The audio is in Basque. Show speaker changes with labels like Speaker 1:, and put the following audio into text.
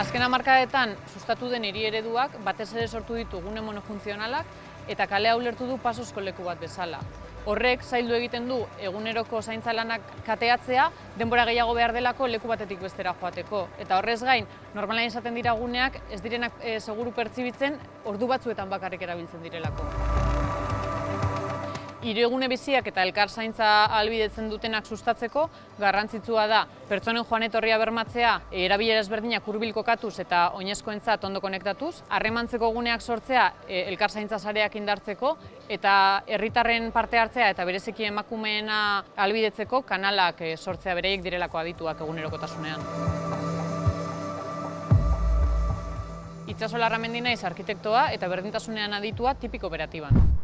Speaker 1: Azken hamarkadetan sustatu den hiri ereduak batez ere sortu ditu gune monofuntzionalak eta kalea ulertu du pasozko leku bat bezala. Horrek zaildu egiten du eguneroko zaintza lanak kateatzea, denbora gehiago behar delako leku batetik bestera joateko. Eta horrez gain, normalain izaten dira guneak ez direnak e, seguru pertsibitzen ordu batzuetan bakarrik erabiltzen direlako. Iregune biziak eta elkar zaintza albidetzen dutenak sustatzeko, garrantzitsua da pertsonen joan etorria bermatzea, erabilera ezberdinak hurbil kokatuz eta oinezkoentzat ondo konektatuz, harremantzeko guneak sortzea e, elkar zaintza sareak indartzeko, eta herritarren parte hartzea eta bereziki emakumeena albidetzeko kanalak e, sortzea bereiek direlako adituak egunerokotasunean. Itxaso Larramendi naiz arkitektoa eta berdintasunean aditua tipiko operatiban.